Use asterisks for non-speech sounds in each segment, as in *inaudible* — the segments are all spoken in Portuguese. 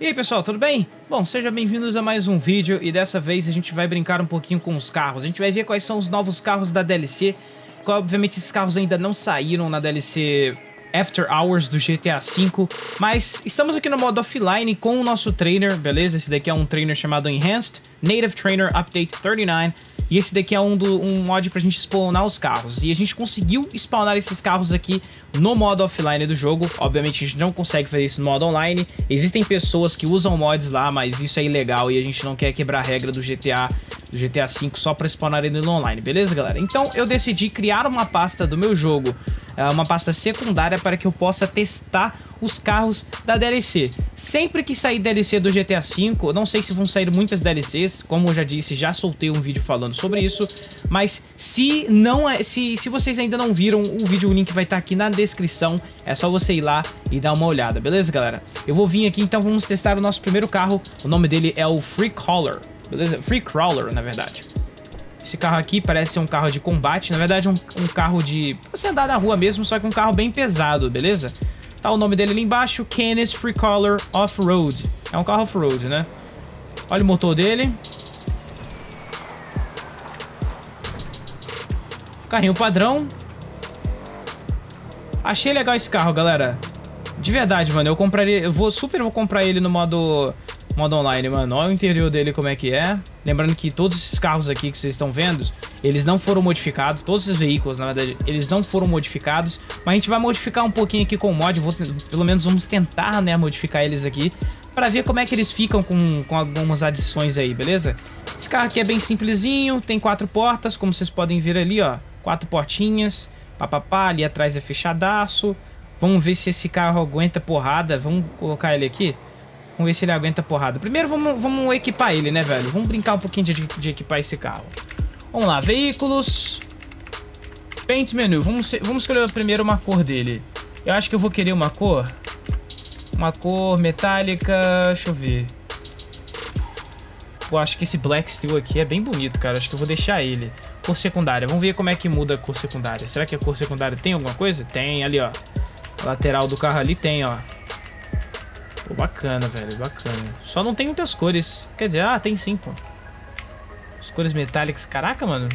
E aí pessoal, tudo bem? Bom, sejam bem-vindos a mais um vídeo e dessa vez a gente vai brincar um pouquinho com os carros. A gente vai ver quais são os novos carros da DLC. Obviamente esses carros ainda não saíram na DLC After Hours do GTA V, mas estamos aqui no modo offline com o nosso trainer, beleza? Esse daqui é um trainer chamado Enhanced Native Trainer Update 39, e esse daqui é um, do, um mod pra gente spawnar os carros. E a gente conseguiu spawnar esses carros aqui no modo offline do jogo. Obviamente a gente não consegue fazer isso no modo online. Existem pessoas que usam mods lá, mas isso é ilegal e a gente não quer quebrar a regra do GTA, do GTA V só pra spawnar ele no online, beleza galera? Então eu decidi criar uma pasta do meu jogo uma pasta secundária para que eu possa testar os carros da DLC. Sempre que sair DLC do GTA V, não sei se vão sair muitas DLCs, como eu já disse, já soltei um vídeo falando sobre isso, mas se não é, se, se vocês ainda não viram o vídeo, o link vai estar aqui na descrição, é só você ir lá e dar uma olhada, beleza galera? Eu vou vir aqui, então vamos testar o nosso primeiro carro, o nome dele é o Free Crawler, beleza? Free Crawler, na verdade. Esse carro aqui parece ser um carro de combate, na verdade um, um carro de... você andar na rua mesmo, só que um carro bem pesado, beleza? Tá o nome dele ali embaixo, Canis Free Color Off-Road. É um carro off-road, né? Olha o motor dele. Carrinho padrão. Achei legal esse carro, galera. De verdade, mano. Eu compraria... Eu vou super vou comprar ele no modo modo online, mano. Olha o interior dele como é que é. Lembrando que todos esses carros aqui que vocês estão vendo, eles não foram modificados. Todos esses veículos, na verdade, eles não foram modificados. Mas a gente vai modificar um pouquinho aqui com o mod. Vou, pelo menos vamos tentar, né, modificar eles aqui. Pra ver como é que eles ficam com, com algumas adições aí, beleza? Esse carro aqui é bem simplesinho. Tem quatro portas, como vocês podem ver ali, ó. Quatro portinhas. Papapá, ali atrás é fechadaço. Vamos ver se esse carro aguenta porrada. Vamos colocar ele aqui. Vamos ver se ele aguenta porrada. Primeiro vamos, vamos equipar ele, né, velho? Vamos brincar um pouquinho de, de equipar esse carro. Vamos lá, veículos. Paint menu. Vamos, vamos escolher primeiro uma cor dele. Eu acho que eu vou querer uma cor. Uma cor metálica. Deixa eu ver. Eu acho que esse Black Steel aqui é bem bonito, cara. Acho que eu vou deixar ele. Cor secundária. Vamos ver como é que muda a cor secundária. Será que a cor secundária tem alguma coisa? Tem, ali, ó. A lateral do carro ali tem, ó. Pô, bacana, velho, bacana. Só não tem muitas cores. Quer dizer, ah, tem sim, pô. As cores metálicas. Caraca, mano.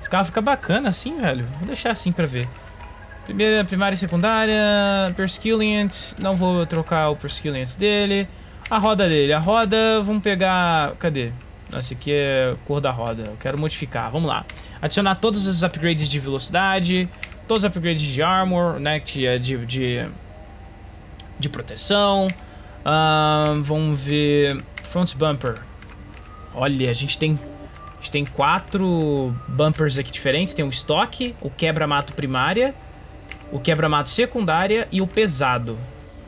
Esse carro fica bacana assim, velho. Vou deixar assim pra ver. Primeira, primária e secundária. Perskilliant. Não vou trocar o Perskilliant dele. A roda dele. A roda, vamos pegar... Cadê? Esse aqui é cor da roda. Eu quero modificar. Vamos lá. Adicionar todos os upgrades de velocidade. Todos os upgrades de armor, né? De, de, de de proteção. Uh, vamos ver... Front bumper. Olha, a gente tem... A gente tem quatro bumpers aqui diferentes. Tem o estoque, o quebra-mato primária, o quebra-mato secundária e o pesado.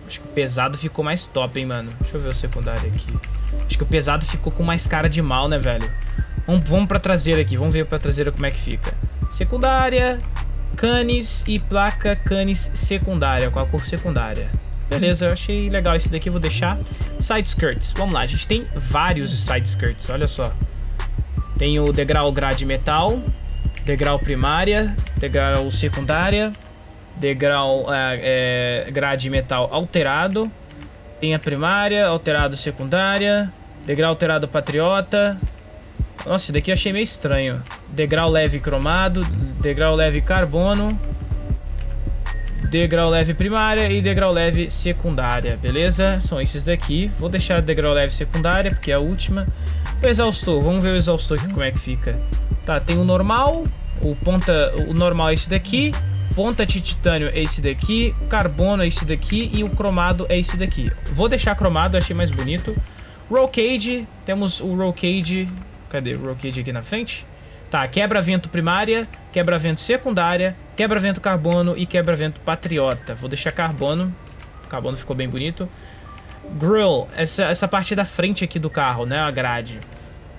Acho que o pesado ficou mais top, hein, mano. Deixa eu ver o secundário aqui. Acho que o pesado ficou com mais cara de mal, né, velho? Vamos, vamos pra traseira aqui. Vamos ver pra traseira como é que fica. Secundária, canes e placa canes secundária, com a cor secundária. Beleza, eu achei legal esse daqui, vou deixar. Side skirts, vamos lá, a gente tem vários side skirts, olha só. Tem o degrau grade metal, degrau primária, degrau secundária, degrau é, é, grade metal alterado, tem a primária, alterado secundária, degrau alterado patriota. Nossa, esse daqui eu achei meio estranho. Degrau leve cromado, degrau leve carbono, degrau leve primária e degrau leve secundária, beleza? São esses daqui. Vou deixar degrau leve secundária, porque é a última. O exaustor, vamos ver o exaustor aqui como é que fica. Tá, tem o normal, o ponta, o normal é esse daqui, ponta de titânio é esse daqui, carbono é esse daqui e o cromado é esse daqui. Vou deixar cromado, achei mais bonito. Roll cage, temos o roll cage, cadê o roll cage aqui na frente? Tá, quebra-vento primária, quebra-vento secundária, quebra-vento carbono e quebra-vento patriota. Vou deixar carbono. O carbono ficou bem bonito. Grill, essa, essa parte da frente aqui do carro, né? A grade.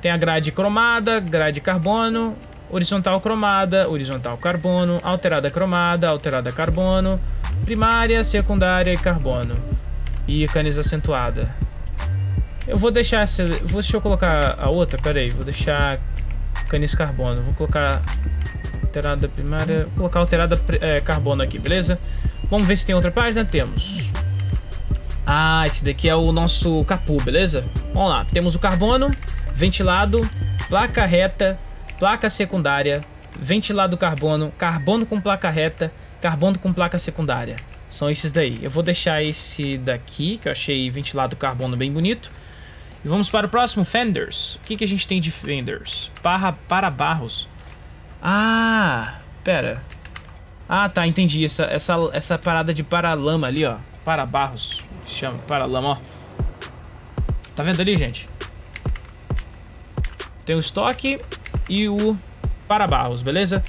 Tem a grade cromada, grade carbono, horizontal cromada, horizontal carbono, alterada cromada, alterada carbono, primária, secundária e carbono. E canis acentuada. Eu vou deixar essa... Vou, deixa eu colocar a outra, peraí. Vou deixar canis carbono. Vou colocar alterada primária. Vou colocar alterada é, carbono aqui, beleza? Vamos ver se tem outra página. Temos. Ah, esse daqui é o nosso capu, beleza? Vamos lá, temos o carbono, ventilado, placa reta, placa secundária, ventilado carbono, carbono com placa reta, carbono com placa secundária. São esses daí. Eu vou deixar esse daqui, que eu achei ventilado carbono bem bonito. E vamos para o próximo, fenders. O que, que a gente tem de fenders? Para, para barros. Ah, pera. Ah, tá, entendi. Essa, essa, essa parada de paralama ali, ó. Para barros. Chama, paralama, ó. Tá vendo ali, gente? Tem o estoque e o para barros, beleza?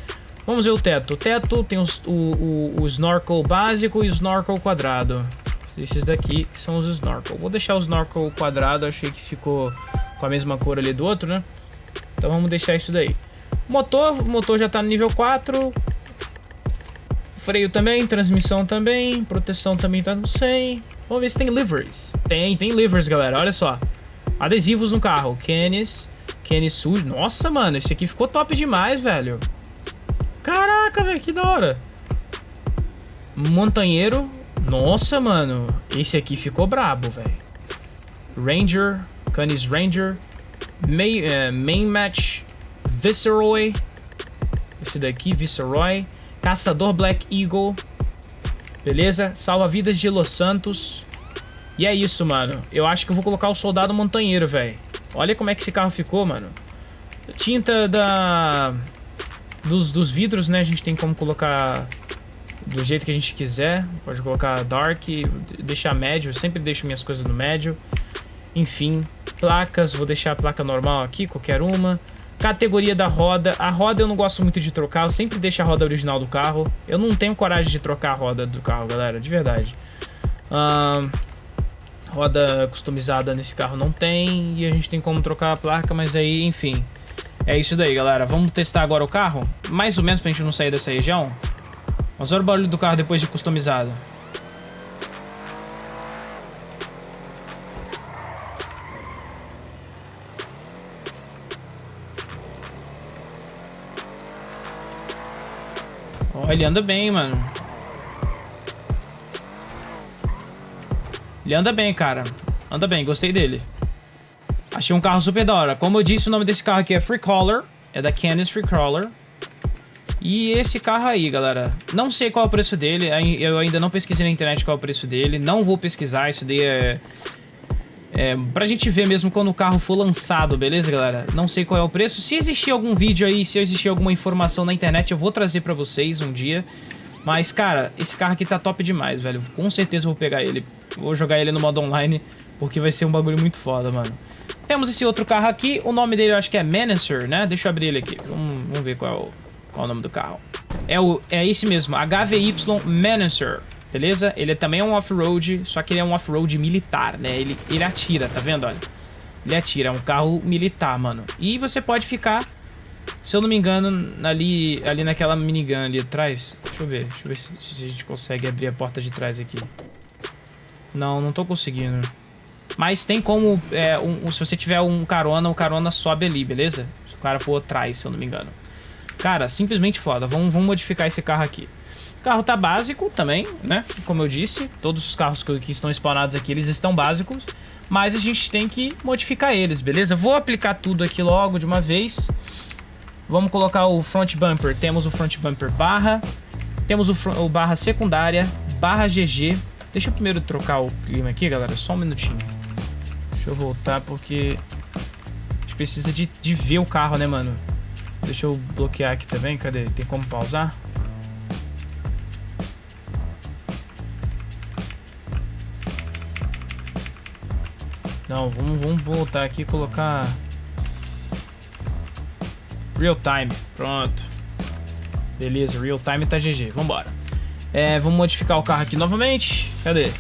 Vamos ver o teto. O teto tem os, o, o, o snorkel básico e o snorkel quadrado. Esses daqui são os snorkel. Vou deixar o snorkel quadrado, achei que ficou com a mesma cor ali do outro, né? Então vamos deixar isso daí. Motor, motor já tá no nível 4. Freio também, transmissão também, proteção também tá no 100. Vamos ver se tem liveries. Tem, tem liveries, galera, olha só. Adesivos no carro, Kenis, Kenis sujo. Nossa, mano, esse aqui ficou top demais, velho. Caraca, velho, que da hora. Montanheiro. Nossa, mano. Esse aqui ficou brabo, velho. Ranger. Canis Ranger. Main, uh, main Match. Viceroy. Esse daqui, Viceroy. Caçador Black Eagle. Beleza? Salva-vidas de Los Santos. E é isso, mano. Eu acho que eu vou colocar o Soldado Montanheiro, velho. Olha como é que esse carro ficou, mano. Tinta da dos, dos vidros, né, a gente tem como colocar do jeito que a gente quiser. Pode colocar dark, deixar médio, eu sempre deixo minhas coisas no médio. Enfim, placas, vou deixar a placa normal aqui, qualquer uma. Categoria da roda. A roda eu não gosto muito de trocar, eu sempre deixo a roda original do carro. Eu não tenho coragem de trocar a roda do carro, galera, de verdade. Uh, roda customizada nesse carro não tem, e a gente tem como trocar a placa, mas aí, enfim... É isso daí, galera. Vamos testar agora o carro? Mais ou menos pra gente não sair dessa região. Vamos ver o barulho do carro depois de customizado. Ele anda bem, mano. Ele anda bem, cara. Anda bem, gostei dele. Achei um carro super da hora. Como eu disse, o nome desse carro aqui é Freecrawler. É da Canis Freecrawler. E esse carro aí, galera, não sei qual é o preço dele, eu ainda não pesquisei na internet qual é o preço dele, não vou pesquisar, isso daí é... É, pra gente ver mesmo quando o carro for lançado, beleza, galera? Não sei qual é o preço. Se existir algum vídeo aí, se existir alguma informação na internet, eu vou trazer pra vocês um dia. Mas, cara, esse carro aqui tá top demais, velho. Com certeza vou pegar ele. Vou jogar ele no modo online, porque vai ser um bagulho muito foda, mano. Temos esse outro carro aqui, o nome dele eu acho que é Menacer, né? Deixa eu abrir ele aqui, vamos, vamos ver qual é, o, qual é o nome do carro. É, o, é esse mesmo, HVY Menacer, beleza? Ele é também um off-road, só que ele é um off-road militar, né? Ele, ele atira, tá vendo? Olha, ele atira, é um carro militar, mano. E você pode ficar, se eu não me engano, ali, ali naquela minigun ali atrás. Deixa eu ver, deixa eu ver se, se a gente consegue abrir a porta de trás aqui. Não, não tô conseguindo. Mas tem como, é, um, se você tiver um carona, o carona sobe ali, beleza? Se o cara for atrás, se eu não me engano. Cara, simplesmente foda. Vamos, vamos modificar esse carro aqui. O carro tá básico também, né? Como eu disse, todos os carros que, que estão spawnados aqui, eles estão básicos. Mas a gente tem que modificar eles, beleza? Vou aplicar tudo aqui logo de uma vez. Vamos colocar o front bumper. Temos o front bumper barra. Temos o, o barra secundária, barra GG. Deixa eu primeiro trocar o clima aqui, galera. Só um minutinho. Deixa eu voltar porque a gente precisa de, de ver o carro, né, mano? Deixa eu bloquear aqui também. Cadê? Tem como pausar? Não, vamos, vamos voltar aqui e colocar... Real time. Pronto. Beleza, real time tá GG. Vambora. É, vamos modificar o carro aqui novamente. Cadê?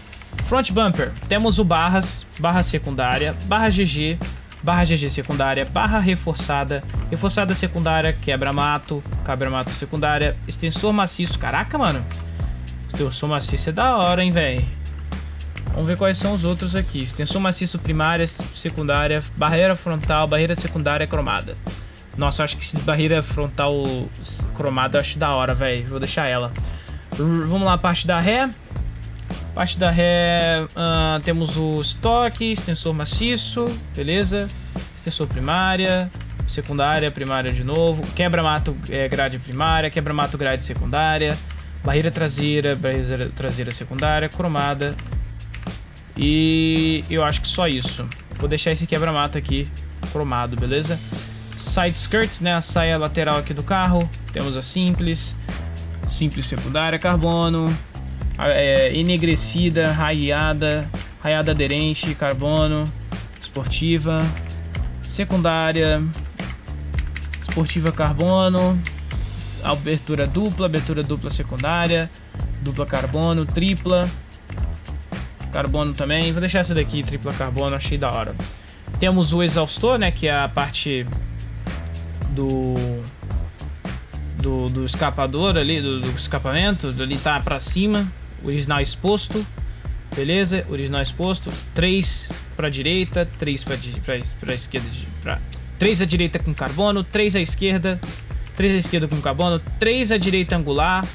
Front bumper, temos o barras, barra secundária, barra GG, barra GG secundária, barra reforçada, reforçada secundária, quebra-mato, quebra-mato secundária, extensor maciço. Caraca, mano. Extensor maciço é da hora, hein, velho. Vamos ver quais são os outros aqui. Extensor maciço primária, secundária, barreira frontal, barreira secundária cromada. Nossa, acho que esse barreira frontal cromada eu acho da hora, velho. Vou deixar ela. R vamos lá, parte da ré. Parte da ré, uh, temos o estoque, extensor maciço, beleza? Extensor primária, secundária, primária de novo, quebra-mato é, grade primária, quebra-mato grade secundária, barreira traseira, barreira traseira secundária, cromada. E eu acho que só isso. Vou deixar esse quebra-mato aqui cromado, beleza? Side skirts, né? A saia lateral aqui do carro. Temos a simples, simples secundária, carbono, é, enegrecida, raiada, raiada aderente, carbono, esportiva, secundária, esportiva carbono, abertura dupla, abertura dupla secundária, dupla carbono, tripla, carbono também. Vou deixar essa daqui, tripla carbono, achei da hora. Temos o exaustor, né, que é a parte do do, do escapador ali, do, do escapamento, ali tá pra cima, original exposto, beleza? Original exposto, 3 para direita, 3 para esquerda, pra, 3 à direita com carbono, 3 à esquerda, 3 à esquerda com carbono, 3 à direita angular,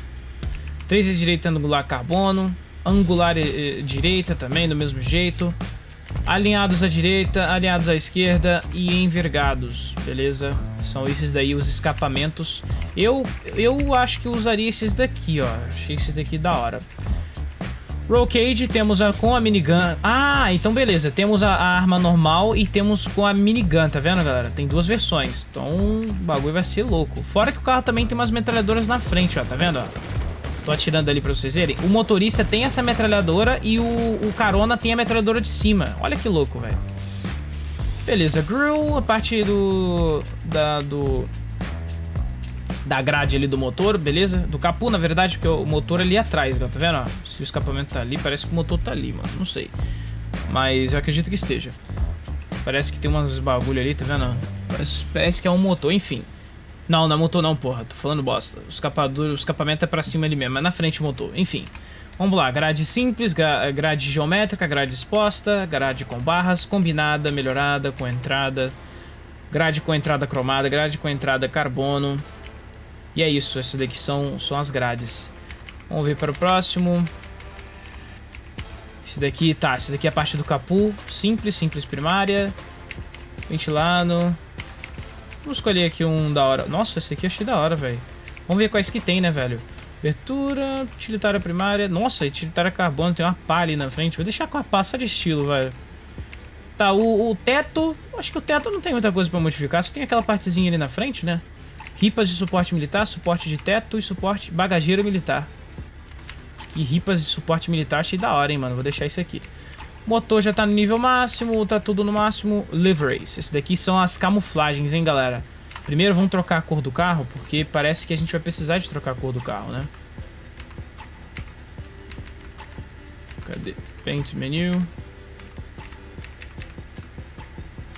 3 à direita angular carbono, angular eh, direita também do mesmo jeito, alinhados à direita, alinhados à esquerda e envergados, beleza? São esses daí os escapamentos. Eu, eu acho que usaria esses daqui, ó. Achei esses daqui da hora. Roll Cage temos a, com a minigun. Ah, então beleza. Temos a, a, arma normal e temos com a minigun, tá vendo, galera? Tem duas versões. Então o bagulho vai ser louco. Fora que o carro também tem umas metralhadoras na frente, ó. Tá vendo, ó? Tô atirando ali pra vocês verem. O motorista tem essa metralhadora e o, o carona tem a metralhadora de cima. Olha que louco, velho. Beleza, grill, a parte do... Da, do da grade ali do motor, beleza? Do capu, na verdade, porque o motor ali atrás, tá vendo? Se o escapamento tá ali, parece que o motor tá ali, mano. Não sei. Mas eu acredito que esteja. Parece que tem uns bagulho ali, tá vendo? Parece, parece que é um motor, enfim. Não, não motor não, porra. Tô falando bosta. O escapador, o escapamento é pra cima ali mesmo, é na frente motor. Enfim. Vamos lá, grade simples, grade geométrica, grade exposta, grade com barras, combinada, melhorada, com entrada, grade com entrada cromada, grade com entrada carbono, e é isso, essas daqui são, são as grades. Vamos ver para o próximo. Esse daqui, tá, esse daqui é a parte do capu. Simples, simples primária. Ventilado. Vamos escolher aqui um da hora. Nossa, esse aqui eu achei da hora, velho. Vamos ver quais que tem, né, velho? Abertura, utilitária primária. Nossa, utilitária carbono, tem uma pá ali na frente. Vou deixar com a pá só de estilo, velho. Tá, o, o teto... Acho que o teto não tem muita coisa pra modificar. Só tem aquela partezinha ali na frente, né? Ripas de suporte militar, suporte de teto e suporte bagageiro militar. E ripas de suporte militar achei da hora, hein, mano. Vou deixar isso aqui. Motor já tá no nível máximo, tá tudo no máximo. Liveries. Esse daqui são as camuflagens, hein, galera. Primeiro vamos trocar a cor do carro, porque parece que a gente vai precisar de trocar a cor do carro, né? Cadê? Paint menu.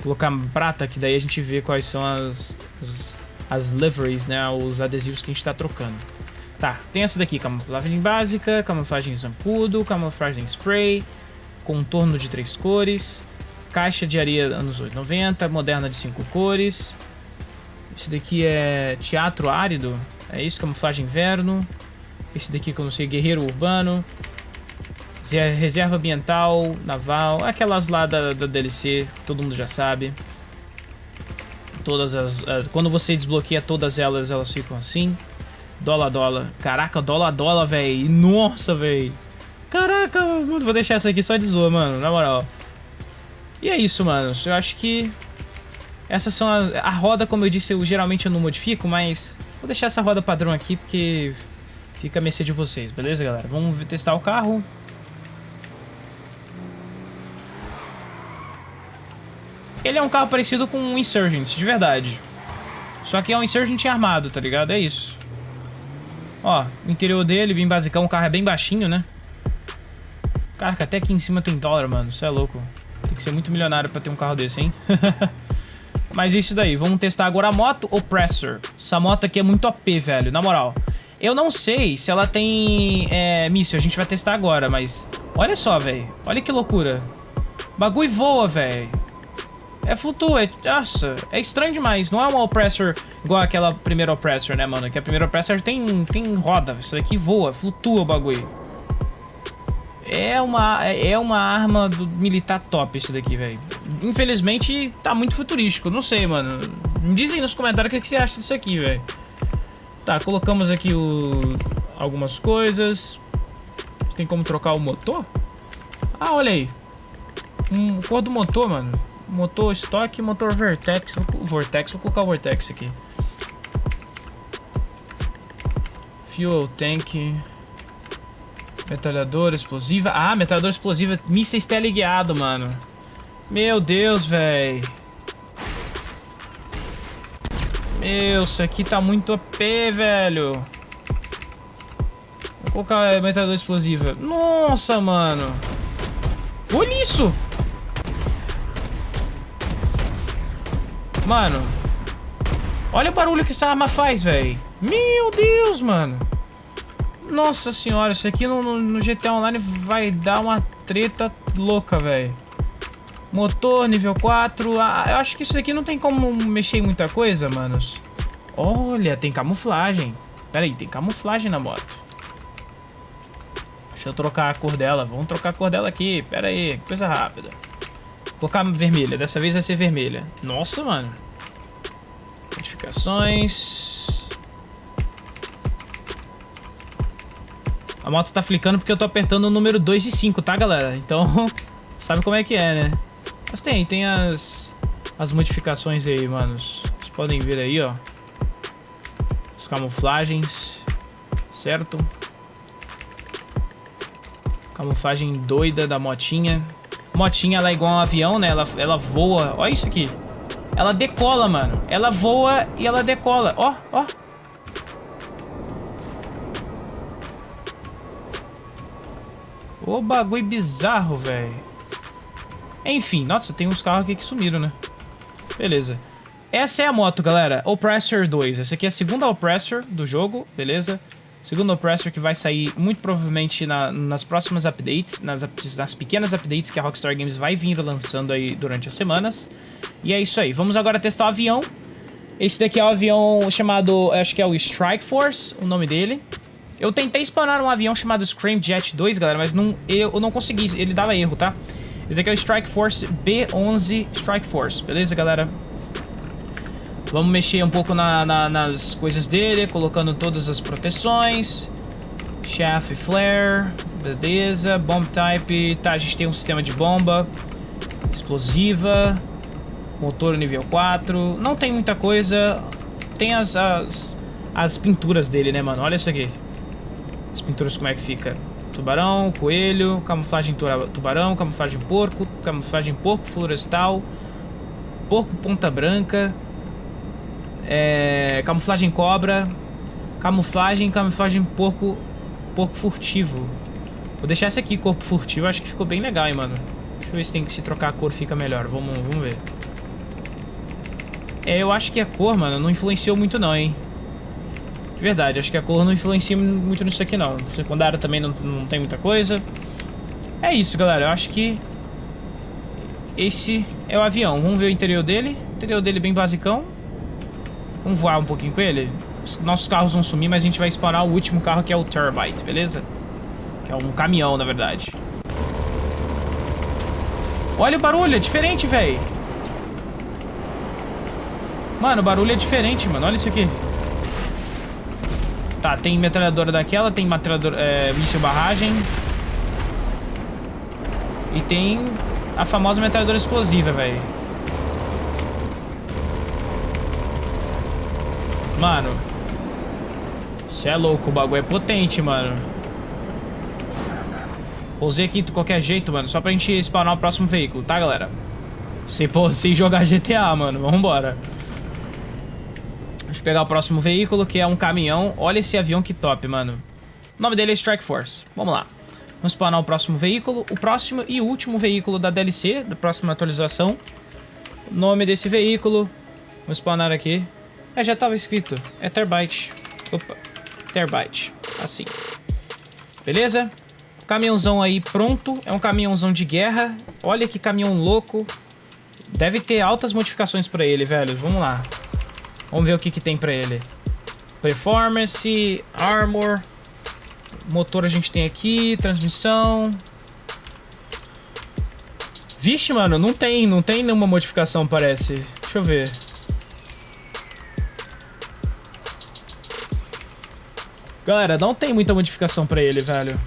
Colocar prata, que daí a gente vê quais são as, as as liveries, né, os adesivos que a gente está trocando. Tá, tem essa daqui, camuflagem básica, camuflagem zampudo, camuflagem spray, contorno de três cores, caixa de areia anos 890, moderna de cinco cores. Esse daqui é teatro árido, é isso, camuflagem inverno. Esse daqui que eu não sei, guerreiro urbano. Reserva ambiental, naval, aquelas lá da, da DLC, todo mundo já sabe. Todas as, as, Quando você desbloqueia todas elas, elas ficam assim. Dólar, dólar. Caraca, dólar, dólar, velho. Nossa, velho. Caraca, mano. Vou deixar essa aqui só de zoa, mano. Na moral. E é isso, mano. Eu acho que... Essas são as... A roda, como eu disse, eu geralmente eu não modifico, mas... Vou deixar essa roda padrão aqui, porque... Fica a mercê de vocês, beleza, galera? Vamos testar o carro. Ele é um carro parecido com um Insurgent, de verdade. Só que é um Insurgent armado, tá ligado? É isso. Ó, o interior dele, bem basicão, o carro é bem baixinho, né? Caraca, até aqui em cima tem dólar, mano. Isso é louco. Tem que ser muito milionário pra ter um carro desse, hein? *laughs* Mas isso daí. Vamos testar agora a moto Oppressor. Essa moto aqui é muito OP, velho. Na moral. Eu não sei se ela tem é, míssil. A gente vai testar agora, mas... Olha só, velho. Olha que loucura. Bagulho voa, velho. É flutua, é, nossa, é estranho demais. Não é uma Oppressor igual aquela primeira Oppressor, né, mano? Que a primeira Oppressor tem, tem roda. Isso daqui voa, flutua o bagulho. É uma, é uma arma do militar top isso daqui, velho. Infelizmente, tá muito futurístico. Não sei, mano. Me dizem nos comentários o que você acha disso aqui, velho. Tá, colocamos aqui o... algumas coisas. Tem como trocar o motor? Ah, olha aí. Um cor do motor, mano. Motor estoque, motor Vertex. Vortex, vou colocar o Vortex aqui. Fuel tank. Metralhadora explosiva. Ah, metralhadora explosiva. Mísseis teleguiado, mano. Meu Deus, velho. Meu, isso aqui tá muito AP, velho. Vou colocar a metralhadora explosiva. Nossa, mano. Olha isso. Mano. Olha o barulho que essa arma faz, velho. Meu Deus, mano. Nossa senhora, isso aqui no, no, GTA Online vai dar uma treta louca, velho. Motor, nível 4. Ah, eu acho que isso aqui não tem como mexer em muita coisa, manos. Olha, tem camuflagem. Pera aí, tem camuflagem na moto. Deixa eu trocar a cor dela. Vamos trocar a cor dela aqui. Pera aí, coisa rápida. Vou colocar vermelha. Dessa vez vai ser vermelha. Nossa, mano. Modificações. A moto tá flicando porque eu tô apertando o número 2 e 5, tá, galera? Então, *laughs* sabe como é que é, né? Mas tem, tem as, as modificações aí, manos. Vocês podem ver aí, ó. As camuflagens, certo? Camuflagem doida da motinha. Motinha, ela é igual um avião, né? Ela, ela voa. Olha isso aqui. Ela decola, mano. Ela voa e ela decola. Ó, ó. Ô bagulho bizarro, velho. Enfim, nossa, tem uns carros aqui que sumiram, né? Beleza. Essa é a moto, galera. Oppressor 2. Essa aqui é a segunda Oppressor do jogo, beleza? Segunda Oppressor que vai sair muito provavelmente na, nas próximas updates, nas, nas pequenas updates que a Rockstar Games vai vir lançando aí durante as semanas. E é isso aí. Vamos agora testar o avião. Esse daqui é o avião chamado, acho que é o Strike Force, o nome dele. Eu tentei spawnar um avião chamado Scream Jet 2, galera, mas não, eu não consegui, ele dava erro, tá? Esse aqui é o Strike Force B11 Strike Force, beleza, galera? Vamos mexer um pouco na, na, nas coisas dele, colocando todas as proteções. Chaff Flare, beleza. Bomb Type, tá, a gente tem um sistema de bomba. Explosiva. Motor nível 4. Não tem muita coisa. Tem as, as, as pinturas dele, né, mano? Olha isso aqui. As pinturas como é que fica. Tubarão, coelho, camuflagem tubarão, camuflagem porco, camuflagem porco florestal, porco ponta branca, é, camuflagem cobra, camuflagem, camuflagem porco, porco furtivo. Vou deixar esse aqui, corpo furtivo, acho que ficou bem legal, hein, mano. Deixa eu ver se tem que se trocar a cor fica melhor, vamos, vamos ver. É, eu acho que a cor, mano, não influenciou muito não, hein. De verdade, acho que a cor não influencia muito nisso aqui não. Secundária também não, não tem muita coisa. É isso, galera. Eu acho que esse é o avião. Vamos ver o interior dele. O interior dele é bem basicão. Vamos voar um pouquinho com ele. Os nossos carros vão sumir, mas a gente vai spawnar o último carro que é o Turbite, beleza? Que é um caminhão, na verdade. Olha o barulho, é diferente, velho. Mano, o barulho é diferente, mano. Olha isso aqui. Tá, tem metralhadora daquela, tem metralhadora, é, míssil barragem. E tem a famosa metralhadora explosiva, velho. Mano. Você é louco, o bagulho é potente, mano. Pousei aqui de qualquer jeito, mano, só pra gente spawnar o próximo veículo, tá, galera? Sem, sem jogar GTA, mano. Vambora. Deixa pegar o próximo veículo, que é um caminhão. Olha esse avião que top, mano. O nome dele é Strike Force. Vamos lá. Vamos spawnar o próximo veículo. O próximo e último veículo da DLC, da próxima atualização. O nome desse veículo. Vamos spawnar aqui. É, já estava escrito. É Terbite. Opa. Terbite. Assim. Beleza? Caminhãozão aí pronto. É um caminhãozão de guerra. Olha que caminhão louco. Deve ter altas modificações para ele, velho. Vamos lá. Vamos ver o que, que tem pra ele. Performance, Armor, motor a gente tem aqui, transmissão, Vixe, mano, não tem, não tem nenhuma modificação, parece. Deixa eu ver. Galera, não tem muita modificação pra ele, velho.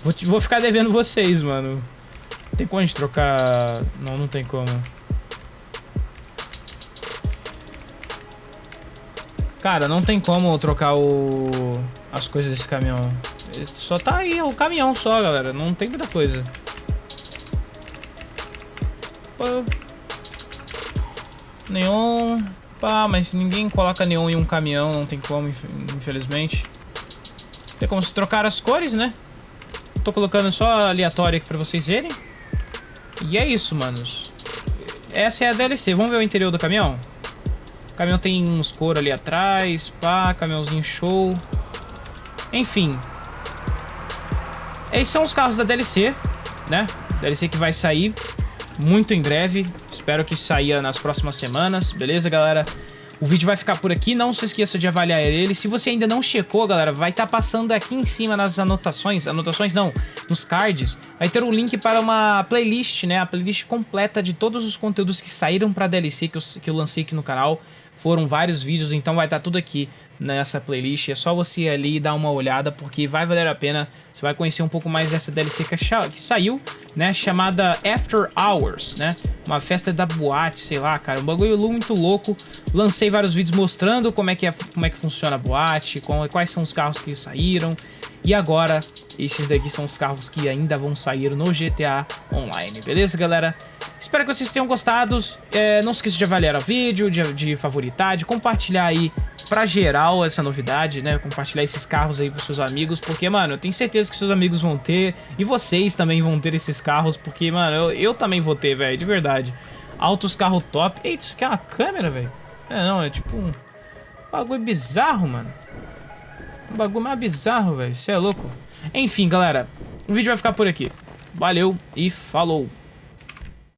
Vou, vou ficar devendo vocês, mano. Tem como a gente trocar... Não, não tem como. Cara, não tem como trocar o... as coisas desse caminhão. Só tá aí o caminhão só, galera. Não tem muita coisa. Pô. Neon... Pá, mas ninguém coloca neon em um caminhão, não tem como, infelizmente. Tem como se trocar as cores, né? Tô colocando só aleatório aqui pra vocês verem. E é isso, manos. Essa é a DLC. Vamos ver o interior do caminhão? O caminhão tem uns couro ali atrás, pá, caminhãozinho show. Enfim. Esses são os carros da DLC, né? DLC que vai sair muito em breve. Espero que saia nas próximas semanas, beleza, galera? O vídeo vai ficar por aqui, não se esqueça de avaliar ele. Se você ainda não checou, galera, vai estar tá passando aqui em cima nas anotações, anotações não, nos cards, vai ter um link para uma playlist, né, a playlist completa de todos os conteúdos que saíram para DLC que eu, que eu lancei aqui no canal. Foram vários vídeos, então vai estar tá tudo aqui nessa playlist. É só você ir ali dar uma olhada, porque vai valer a pena. Você vai conhecer um pouco mais dessa DLC que, que saiu, né? Chamada After Hours, né? Uma festa da boate, sei lá, cara. Um bagulho muito louco. Lancei vários vídeos mostrando como é que, é, como é que funciona a boate, quais são os carros que saíram. E agora, esses daqui são os carros que ainda vão sair no GTA Online, beleza, galera? Espero que vocês tenham gostado. É, não se esqueça de avaliar o vídeo, de, de favoritar, de compartilhar aí pra geral essa novidade, né? Compartilhar esses carros aí pros seus amigos, porque, mano, eu tenho certeza que seus amigos vão ter, e vocês também vão ter esses carros, porque, mano, eu, eu também vou ter, velho, de verdade. Altos carro top. Eita, isso aqui é uma câmera, velho? É, não, é tipo um bagulho bizarro, mano. Um bagulho mais bizarro, velho. Isso é louco. Enfim, galera, o vídeo vai ficar por aqui. Valeu e falou!